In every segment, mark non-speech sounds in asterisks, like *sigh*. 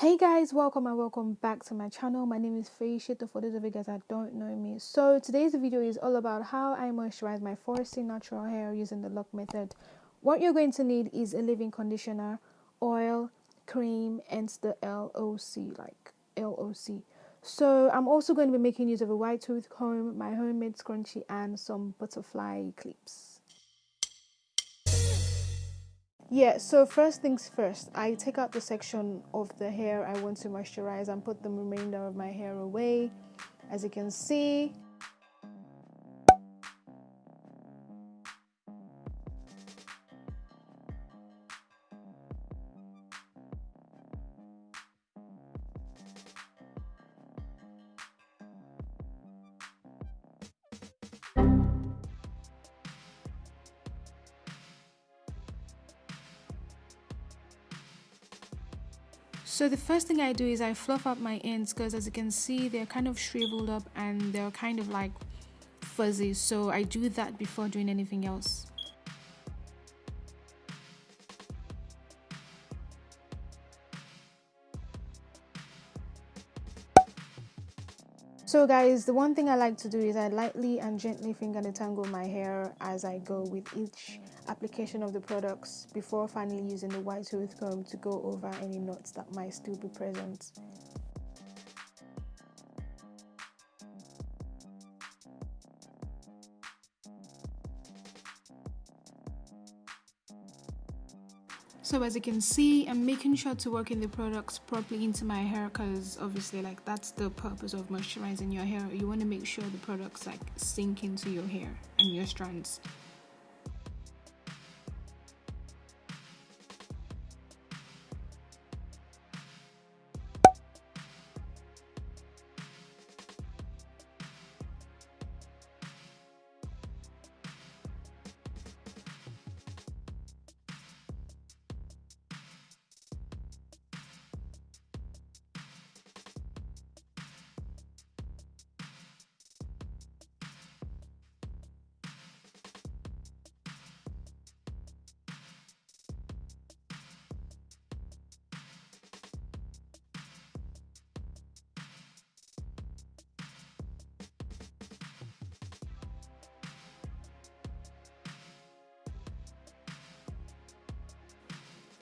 Hey guys, welcome and welcome back to my channel. My name is Faye Shito for those of you guys that don't know me. So today's video is all about how I moisturize my 4C natural hair using the LOC method. What you're going to need is a leave-in conditioner, oil, cream, and the LOC, like LOC. So I'm also going to be making use of a wide tooth comb, my homemade scrunchie, and some butterfly clips. Yeah, so first things first, I take out the section of the hair I want to moisturize and put the remainder of my hair away. As you can see, So the first thing I do is I fluff up my ends because as you can see they're kind of shriveled up and they're kind of like fuzzy so I do that before doing anything else. So guys, the one thing I like to do is I lightly and gently finger detangle my hair as I go with each application of the products before finally using the wide tooth comb to go over any knots that might still be present. So as you can see, I'm making sure to work in the products properly into my hair because obviously like that's the purpose of moisturizing your hair. You want to make sure the products like sink into your hair and your strands.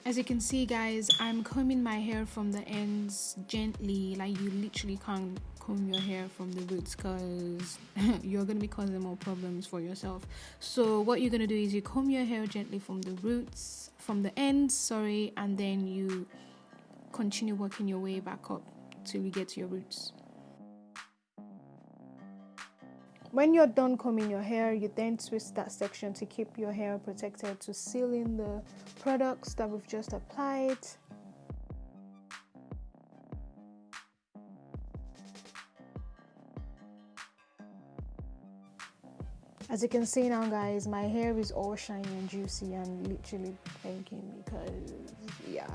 As you can see guys i'm combing my hair from the ends gently. Like you literally can't comb your hair from the roots because *laughs* you're going to be causing more problems for yourself. So what you're going to do is you comb your hair gently from the roots from the ends sorry and then you continue working your way back up till you get to your roots when you're done combing your hair, you then twist that section to keep your hair protected to seal in the products that we've just applied. As you can see now guys, my hair is all shiny and juicy and literally thanking because yeah.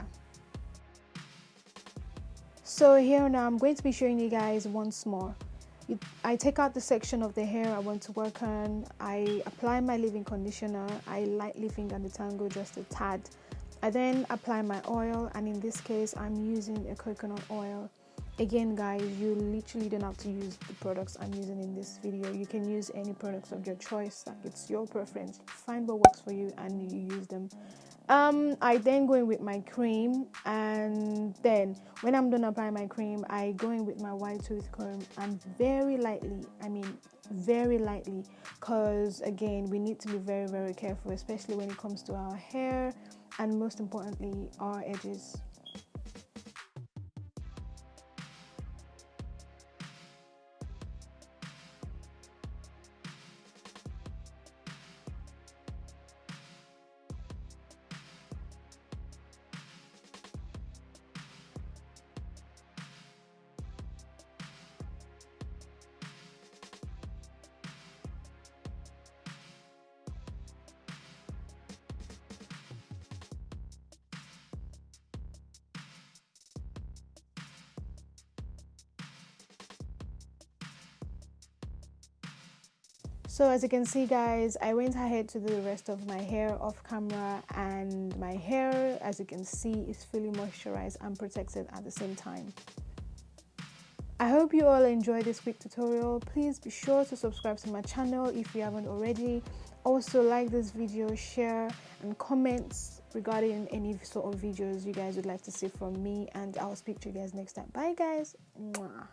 So here now I'm going to be showing you guys once more I take out the section of the hair I want to work on. I apply my leave-in conditioner. I lightly finger detangle just a tad. I then apply my oil and in this case I'm using a coconut oil. Again guys, you literally don't have to use the products I'm using in this video. You can use any products of your choice. like It's your preference. Find what works for you and you use them um i then go in with my cream and then when i'm done applying my cream i go in with my wide tooth comb and very lightly i mean very lightly because again we need to be very very careful especially when it comes to our hair and most importantly our edges so as you can see guys i went ahead to do the rest of my hair off camera and my hair as you can see is fully moisturized and protected at the same time I hope you all enjoyed this quick tutorial. Please be sure to subscribe to my channel if you haven't already. Also like this video, share and comment regarding any sort of videos you guys would like to see from me and I'll speak to you guys next time. Bye guys. Mwah.